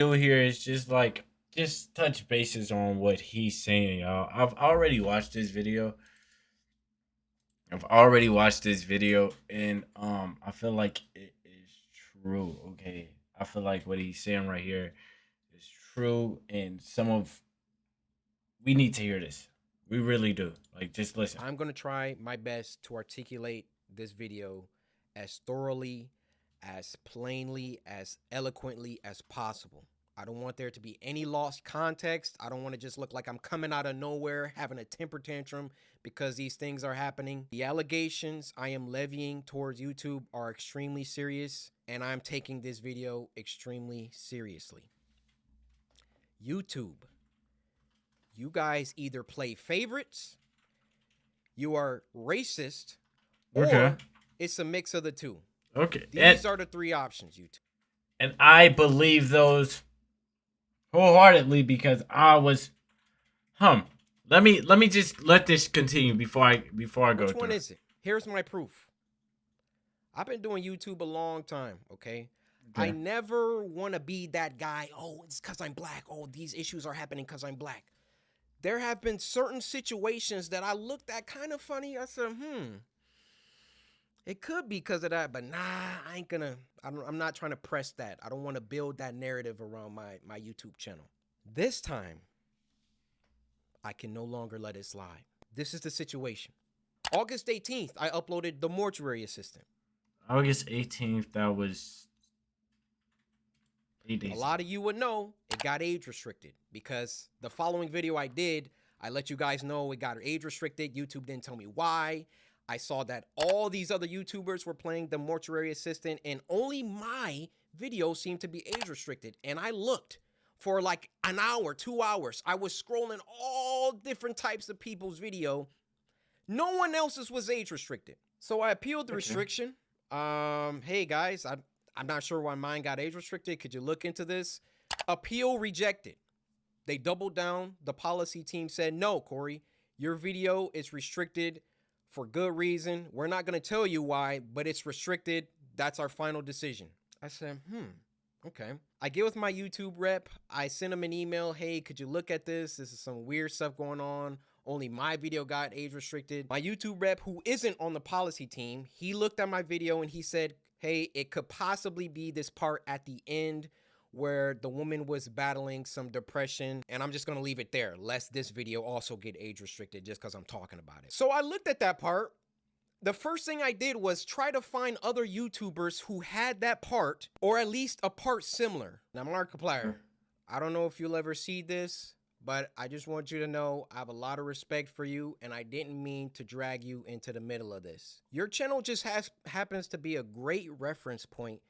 do here is just like just touch bases on what he's saying, y'all. I've already watched this video. I've already watched this video and um I feel like it is true, okay? I feel like what he's saying right here is true and some of we need to hear this. We really do. Like just listen. I'm to try my best to articulate this video as thoroughly, as plainly, as eloquently as possible. I don't want there to be any lost context. I don't want to just look like I'm coming out of nowhere having a temper tantrum because these things are happening. The allegations I am levying towards YouTube are extremely serious, and I'm taking this video extremely seriously. YouTube, you guys either play favorites, you are racist, Okay. or it's a mix of the two. Okay. These And, are the three options, YouTube. and I believe those wholeheartedly because I was hum. Let me let me just let this continue before I before I go Which one is it? Here's my proof. I've been doing YouTube a long time, okay? I never want to be that guy, oh, it's because I'm black. Oh, these issues are happening because I'm black. There have been certain situations that I looked at kind of funny. I said, hmm, it could be because of that, but nah, I ain't gonna, I don't, I'm not trying to press that. I don't want to build that narrative around my, my YouTube channel. This time, I can no longer let it slide. This is the situation. August 18th, I uploaded The Mortuary Assistant. August 18th, that was eight days. A lot of you would know it got age restricted because the following video I did, I let you guys know it got age restricted. YouTube didn't tell me why. I saw that all these other YouTubers were playing the mortuary assistant, and only my video seemed to be age restricted. And I looked for like an hour, two hours. I was scrolling all different types of people's video. No one else's was age restricted. So I appealed the restriction. Um, hey guys, I I'm not sure why mine got age restricted. Could you look into this? Appeal rejected. They doubled down. The policy team said, no, Corey, your video is restricted for good reason. We're not going to tell you why, but it's restricted. That's our final decision. I said, hmm, okay. I get with my YouTube rep. I send him an email. Hey, could you look at this? This is some weird stuff going on. Only my video got age restricted. My YouTube rep, who isn't on the policy team, he looked at my video and he said, hey, it could possibly be this part at the end where the woman was battling some depression. And I'm just going to leave it there, lest this video also get age restricted just because I'm talking about it. So I looked at that part. The first thing I did was try to find other YouTubers who had that part, or at least a part similar. Now, Markiplier, I don't know if you'll ever see this, but I just want you to know I have a lot of respect for you, and I didn't mean to drag you into the middle of this. Your channel just has happens to be a great reference point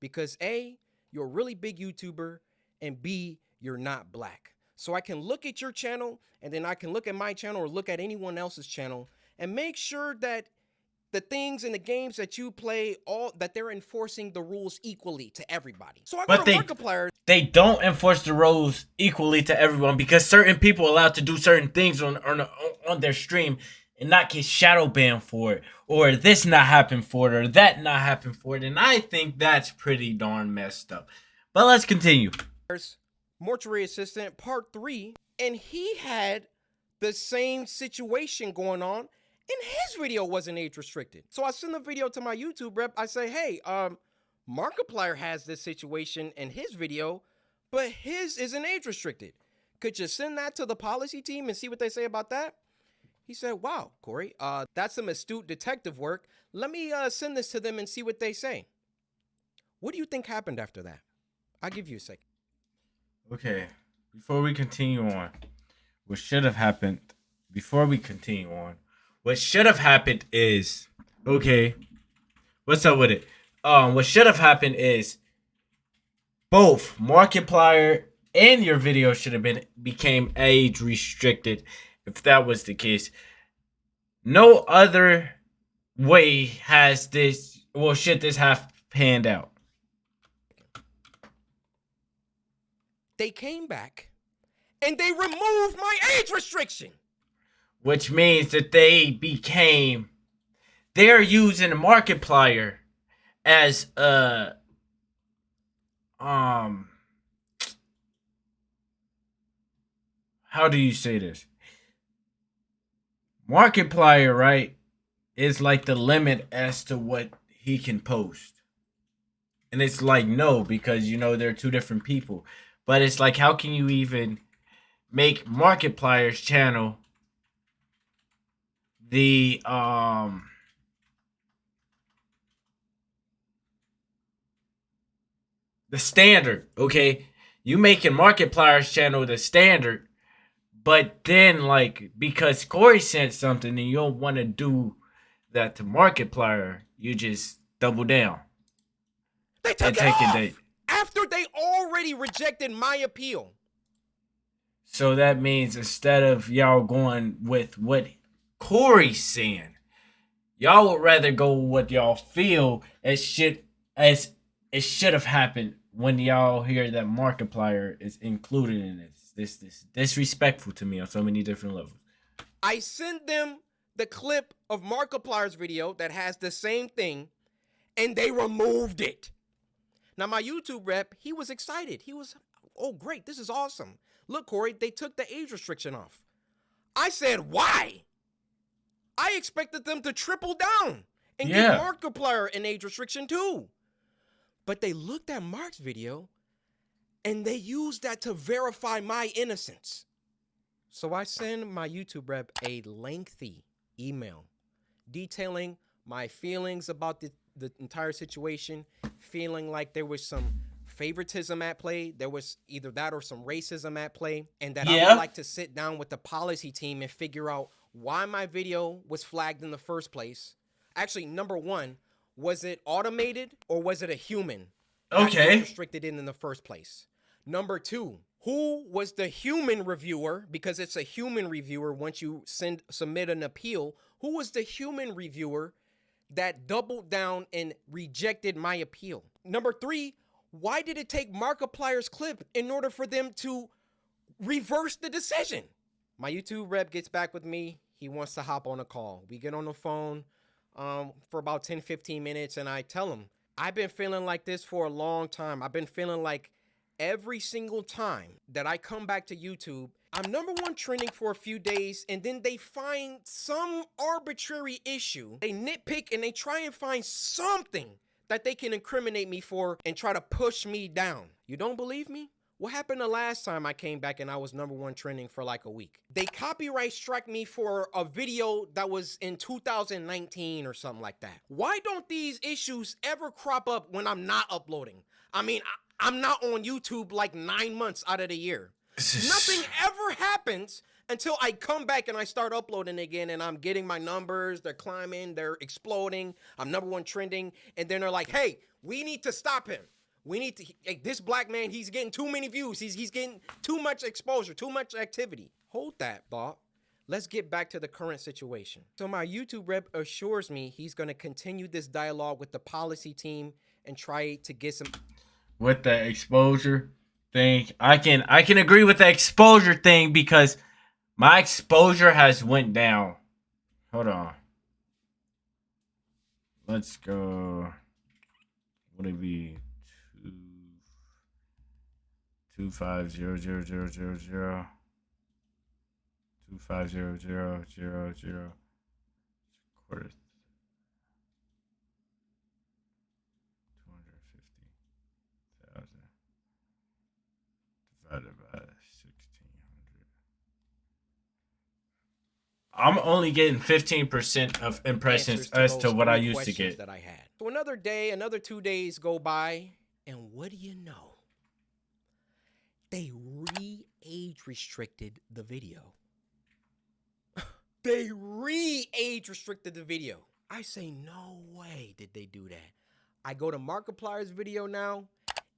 because A, you're a really big YouTuber, and B, you're not black. So I can look at your channel, and then I can look at my channel or look at anyone else's channel and make sure that the things and the games that you play, all that they're enforcing the rules equally to everybody. So I But they- Markiplier they don't enforce the rules equally to everyone because certain people are allowed to do certain things on on, on their stream and not get shadow banned for it or this not happen for it or that not happen for it and i think that's pretty darn messed up but let's continue Mortuary Assistant Part 3, and he had the same situation going on, and his video wasn't age restricted. So I send the video to my YouTube rep. I say, hey, um, Markiplier has this situation in his video, but his isn't age restricted. Could you send that to the policy team and see what they say about that? He said, wow, Corey, uh, that's some astute detective work. Let me uh, send this to them and see what they say. What do you think happened after that? I'll give you a second. okay before we continue on what should have happened before we continue on what should have happened is okay what's up with it um what should have happened is both markiplier and your video should have been became age restricted if that was the case no other way has this well should this have panned out they came back and they removed my age restriction. which means that they became they're using Markiplier as a um how do you say this? Markiplier, right, is like the limit as to what he can post. And it's like no, because you know they're two different people. But it's like how can you even make Markiplier's channel the um the standard, okay? You making Markiplier's channel the standard, but then like because Corey sent something and you don't want to do that to Markiplier, you just double down. They took it off after they already rejected my appeal. So that means instead of y'all going with what Corey's saying, y'all would rather go with what y'all feel as should as it should have happened when y'all hear that Markiplier is included in this. This this disrespectful to me on so many different levels. I sent them the clip of Markiplier's video that has the same thing, and they removed it. Now my YouTube rep, he was excited. He was, oh great, this is awesome. Look, Corey, they took the age restriction off. I said, why? I expected them to triple down and yeah. give Markiplier an age restriction too. But they looked at Mark's video and they used that to verify my innocence. So I send my YouTube rep a lengthy email detailing my feelings about the, the entire situation, feeling like there was some favoritism at play. There was either that or some racism at play. And that yeah. I would like to sit down with the policy team and figure out why my video was flagged in the first place. Actually, number one, was it automated or was it a human? Okay. Restricted in in the first place. Number two, who was the human reviewer? Because it's a human reviewer once you send submit an appeal. Who was the human reviewer that doubled down and rejected my appeal? Number three, why did it take Markiplier's clip in order for them to reverse the decision? My YouTube rep gets back with me. He wants to hop on a call. We get on the phone um, for about 10, 15 minutes, and I tell him, I've been feeling like this for a long time. I've been feeling like every single time that I come back to YouTube, I'm number one trending for a few days, and then they find some arbitrary issue. They nitpick and they try and find something that they can incriminate me for and try to push me down. You don't believe me? What happened the last time I came back and I was number one trending for like a week? They copyright struck me for a video that was in 2019 or something like that. Why don't these issues ever crop up when I'm not uploading? I mean, I, am not on YouTube like nine months out of the year. Nothing ever happens until I come back and I start uploading again and I'm getting my numbers, they're climbing, they're exploding, I'm number one trending, and then they're like, hey, we need to stop him. We need to like, this black man, he's getting too many views. He's he's getting too much exposure, too much activity. Hold that thought. Let's get back to the current situation. So my YouTube rep assures me he's going to continue this dialogue with the policy team and try to get some with the exposure thing. I can I can agree with the exposure thing because my exposure has went down. Hold on. Let's go. What would it be? Two two five zero zero zero zero zero. Two five zero zero zero zero. Quarter. I'm only getting 15% of impressions as to what I used to get. That I had. So another day, another two days go by, and what do you know? They re-age restricted the video. they re-age restricted the video. I say, no way did they do that. I go to Markiplier's video now,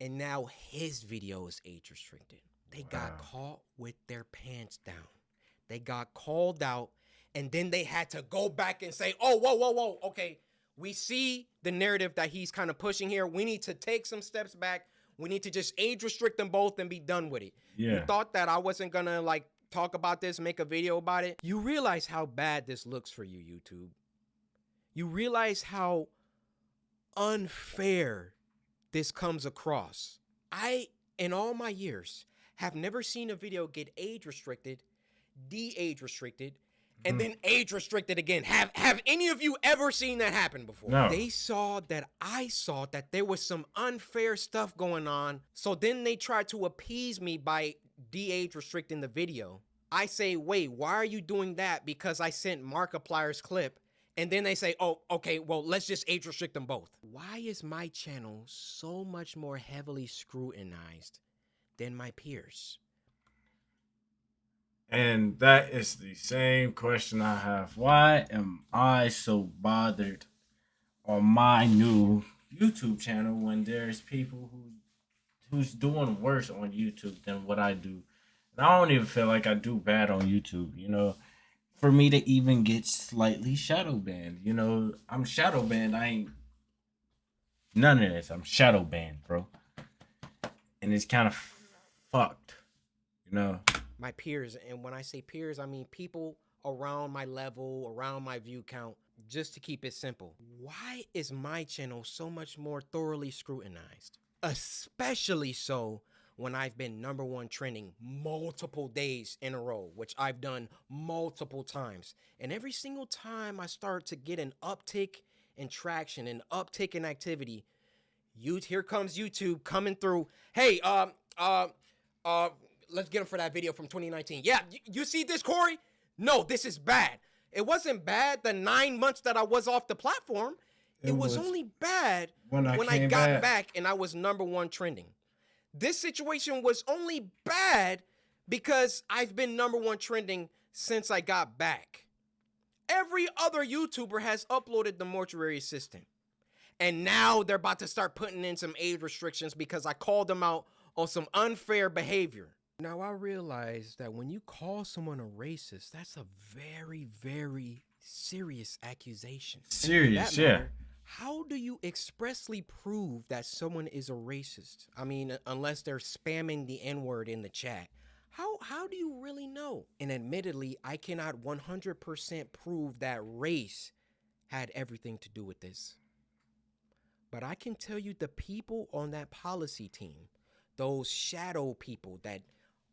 and now his video is age restricted. They wow. got caught with their pants down. They got called out and then they had to go back and say, "Oh, whoa, whoa, whoa, okay, we see the narrative that he's kind of pushing here. We need to take some steps back. We need to just age restrict them both and be done with it." Yeah. You thought that I wasn't gonna like talk about this, make a video about it. You realize how bad this looks for you, YouTube. You realize how unfair this comes across. I, in all my years, have never seen a video get age restricted, de-age restricted, and Mhm. then age restricted again. Have have any of you ever seen that happen before? No. They saw that I saw that there was some unfair stuff going on. So then they tried to appease me by de-age restricting the video. I say, wait, why are you doing that? Because I sent Markiplier's clip. And then they say, oh, okay, well, let's just age restrict them both. Why is my channel so much more heavily scrutinized than my peers? And that is the same question I have. Why am I so bothered on my new YouTube channel when there's people who who's doing worse on YouTube than what I do? And I don't even feel like I do bad on YouTube, you know. For me to even get slightly shadow banned, you know, I'm shadow banned. I ain't none of this. I'm shadow banned, bro. And it's kind of fucked, you know. My peers and when i say peers i mean people around my level around my view count just to keep it simple. Why is my channel so much more thoroughly scrutinized? Especially so when i've been number one trending multiple days in a row which i've done multiple times. And every single time i start to get an uptick in traction an uptick in activity you here comes youtube coming through. Hey um uh uh let's get him for that video from 2019 yeah you, you see this corey? No this is bad. It wasn't bad the nine months that i was off the platform. It, It was, was only bad when I when i got back. back and i was number one trending. This situation was only bad because i've been number one trending since i got back. Every other youtuber has uploaded the mortuary assistant. And now they're about to start putting in some age restrictions because I called them out on some unfair behavior. Now I realize that when you call someone a racist, that's a very, very serious accusation. Serious, yeah. matter, How do you expressly prove that someone is a racist? I mean, unless they're spamming the N-word in the chat. How how do you really know? And admittedly, I cannot 100% prove that race had everything to do with this. But I can tell you the people on that policy team, those shadow people that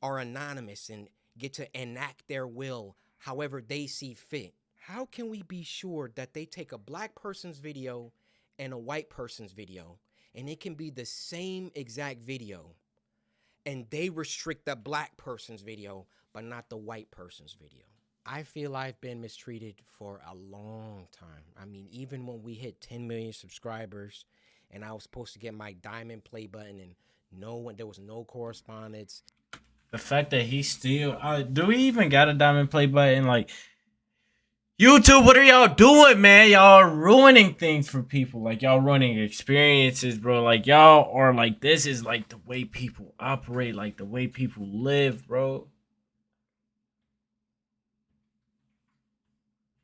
are anonymous and get to enact their will however they see fit. How can we be sure that they take a black person's video and a white person's video and it can be the same exact video and they restrict the black person's video but not the white person's video? I feel I've been mistreated for a long time. I mean, even when we hit 10 million subscribers and I was supposed to get my diamond play button and no one, there was no correspondence. The fact that he still uh, do we even got a diamond play button like YouTube, what are y'all doing, man? Y'all ruining things for people. Like y'all ruining experiences, bro. Like y'all are like this is like the way people operate, like the way people live, bro.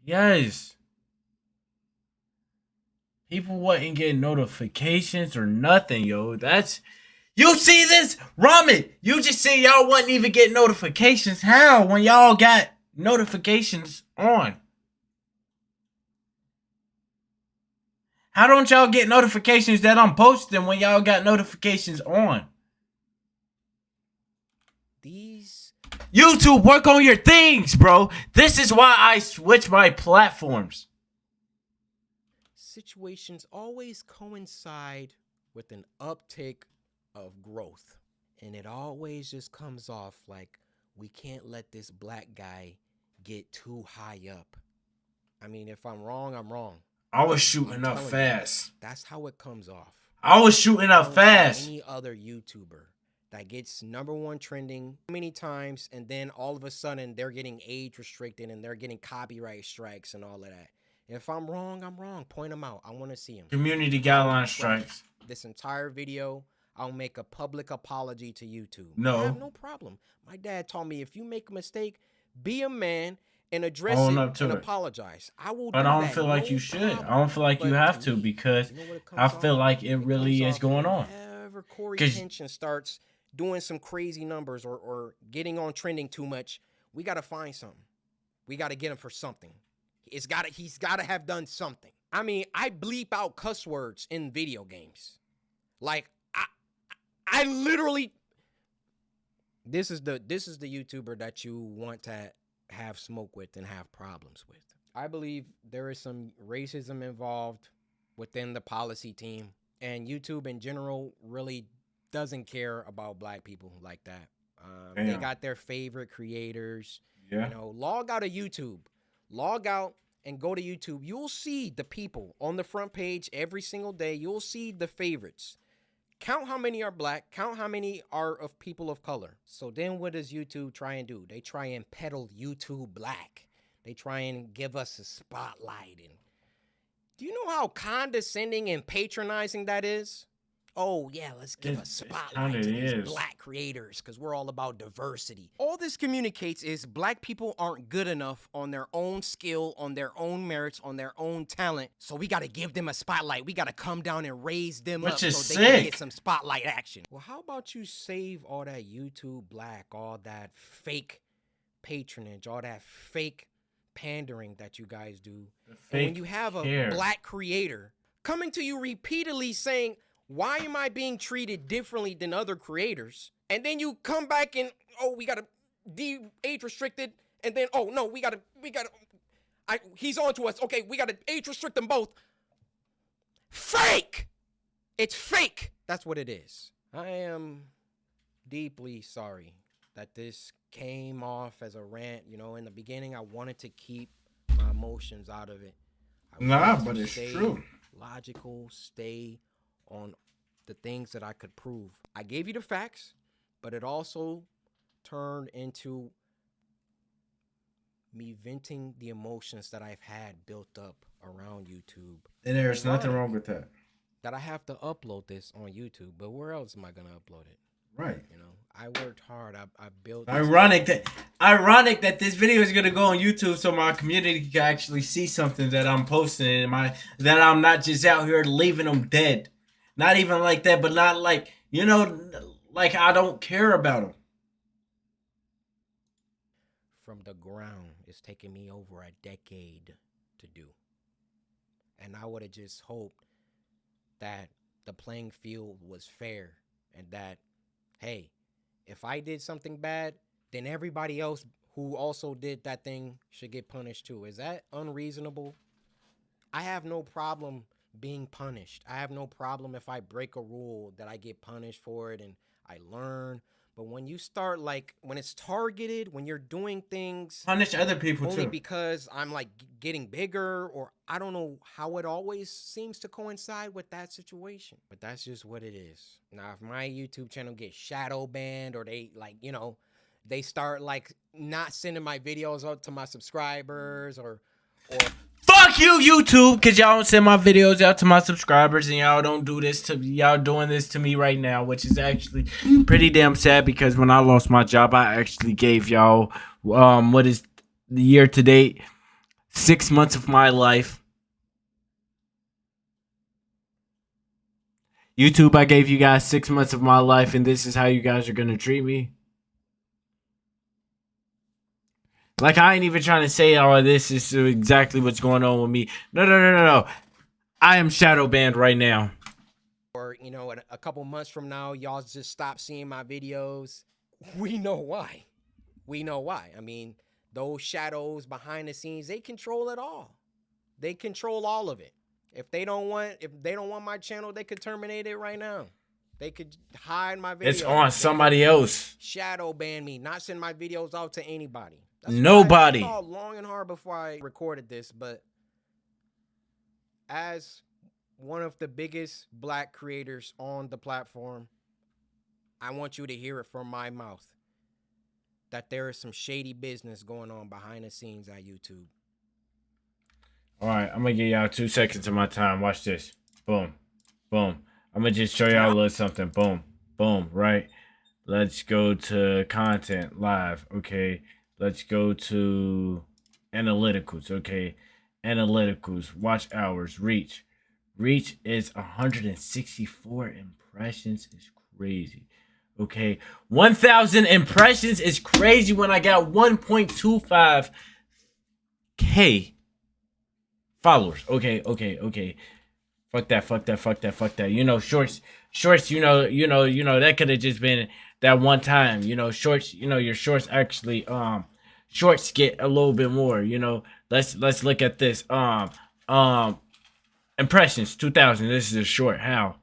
Yes. People wouldn't get notifications or nothing, yo. That's you see this? Ramen, you just say y'all wouldn't even get notifications. How? When y'all got notifications on? How don't y'all get notifications that I'm posting when y'all got notifications on? These YouTube, work on your things, bro. This is why I switch my platforms. situations always coincide with an uptick of growth. And it always just comes off like we can't let this black guy get too high up. I mean, if I'm wrong, I'm wrong. I was shooting up telling you. fast. That's how it comes off. I was shooting up fast. Any other YouTuber that gets number one trending many times, and then all of a sudden they're getting age restricted and they're getting copyright strikes and all of that. If I'm wrong, I'm wrong. Point them out. I want to see them. Community guideline strikes. This entire video, I'll make a public apology to YouTube. No. I have no problem. My dad taught me if you make a mistake, be a man and address Own it up to and it. apologize. I will. But I don't feel like no you should. problem. I don't feel like you have to because you know I feel off? like it really comes is going on. Whenever Corey Kenshin starts doing some crazy numbers or, or getting on trending too much, we got to find something. We got to get him for something. It's got to. He's got to have done something. I mean, I bleep out cuss words in video games. Like I, literally. this is the this is the YouTuber that you want to have smoke with and have problems with. I believe there is some racism involved within the policy team, and YouTube in general really doesn't care about black people like that. Um, they got their favorite creators. Yeah. You know, log out of YouTube, log out and go to YouTube. You'll see the people on the front page every single day. You'll see the favorites. Count how many are black, count how many are of people of color. So then what does YouTube try and do? They try and peddle YouTube black. They try and give us a spotlight and do you know how condescending and patronizing that is? Oh yeah, let's give It- a spotlight to these is. black creators because we're all about diversity. All this communicates is black people aren't good enough on their own skill, on their own merits, on their own talent. So we got to give them a spotlight. We got to come down and raise them Which up is so they can get some spotlight action. Well, how about you save all that YouTube black, all that fake patronage, all that fake pandering that you guys do and when you have a care. black creator coming to you repeatedly saying, Why am I being treated differently than other creators? And then you come back and, Oh, we got to de age restricted. And then, Oh, no, we got to, we got to, I, he's on to us. Okay, we got to age restrict them both. Fake! It's fake. That's what it is. I am deeply sorry that this came off as a rant. You know, in the beginning, I wanted to keep my emotions out of it. I Nah, but it's stay true. Logical, stay on the things that I could prove. I gave you the facts, but it also turned into me venting the emotions that I've had built up around YouTube. And there's nothing wrong with that. That I have to upload this on YouTube, but where else am I gonna upload it? Right. You know, I worked hard. I, I built. Ironic that ironic that this video is gonna go on YouTube so my community can actually see something that I'm posting and my that I'm not just out here leaving them dead. Not even like that, but not like you know, like I don't care about them. from the ground. It's taken me over a decade to do. And I would have just hoped that the playing field was fair and that, hey, if I did something bad, then everybody else who also did that thing should get punished too. Is that unreasonable? I have no problem being punished. I have no problem if I break a rule that I get punished for it and I learn. But when you start like when it's targeted, when you're doing things Punish other people only too. because I'm like getting bigger or I don't know how it always seems to coincide with that situation. But that's just what it is. Now if my YouTube channel gets shadow banned or they like, you know, they start like not sending my videos out to my subscribers or or Fuck you, YouTube, cause y'all don't send my videos out to my subscribers and y'all don't do this to y'all doing this to me right now, which is actually pretty damn sad because when I lost my job, I actually gave y'all um what is the year to date six months of my life. YouTube, I gave you guys six months of my life, and this is how you guys are gonna treat me. Like I ain't even trying to say all this is exactly what's going on with me. No, no, no, no, no. I am shadow banned right now. or you know, in a couple months from now, y'all just stop seeing my videos. We know why. We know why. I mean, those shadows behind the scenes, they control it all. They control all of it. If they don't want, if they don't want my channel, they could terminate it right now. They could hide my videos. It's on somebody else. Shadow ban me, not send my videos out to anybody. I Nobody. thought long and hard before I recorded this, but as one of the biggest black creators on the platform, I want you to hear it from my mouth that there is some shady business going on behind the scenes at YouTube. All right, I'm gonna give y'all two seconds of my time. Watch this. Boom, boom. I'm gonna just show y'all a little something. Boom, boom. Right. Let's go to content live. Okay. Let's go to analyticals. Okay. Analyticals. Watch hours. Reach. Reach is 164 impressions. Is crazy. Okay. 1,000 impressions is crazy when I got 1.25 k followers. Okay, okay, okay. Fuck that, fuck that, fuck that, fuck that. You know, shorts, shorts, you know, you know, you know, that could have just been that one time. You know, shorts. You know, your shorts actually um shorts get a little bit more. You know, let's let's look at this. Um um impressions 2000. This is a short. How?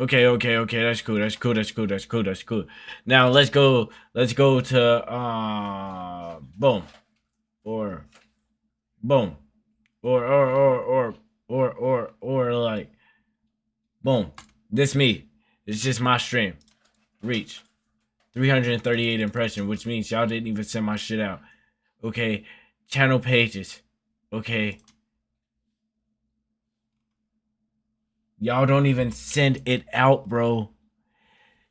Okay, okay, okay. That's cool. That's cool. That's cool. That's cool. That's cool. Now let's go. Let's go to uh boom, or boom, or or or or or or or like boom. This me. It's just my stream. Reach 338 impression, which means y'all didn't even send my shit out. Okay, channel pages. Okay. Y'all don't even send it out, bro.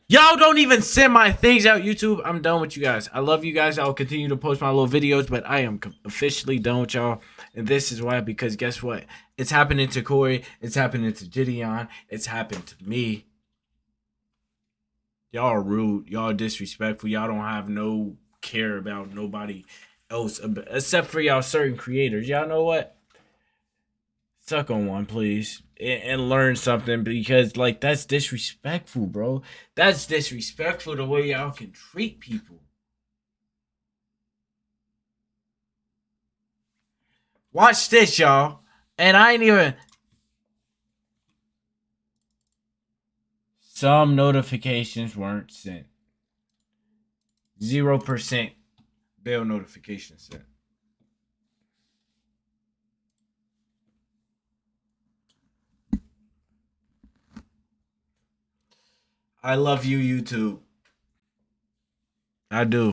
Y'all don't even send my things out, YouTube. I'm done with you guys. I love you guys. I'll continue to post my little videos, but I am officially done with y'all. And this is why, because guess what? It's happening to Corey. It's happening to Gideon. It's happened to me. Y'all rude. Y'all disrespectful. Y'all don't have no care about nobody else except for y'all certain creators. Y'all know what? Suck on one, please, and, and learn something because, like, that's disrespectful, bro. That's disrespectful the way y'all can treat people. Watch this, y'all. And I ain't even. Some notifications weren't sent. Zero percent bail notification sent. I love you, YouTube. I do.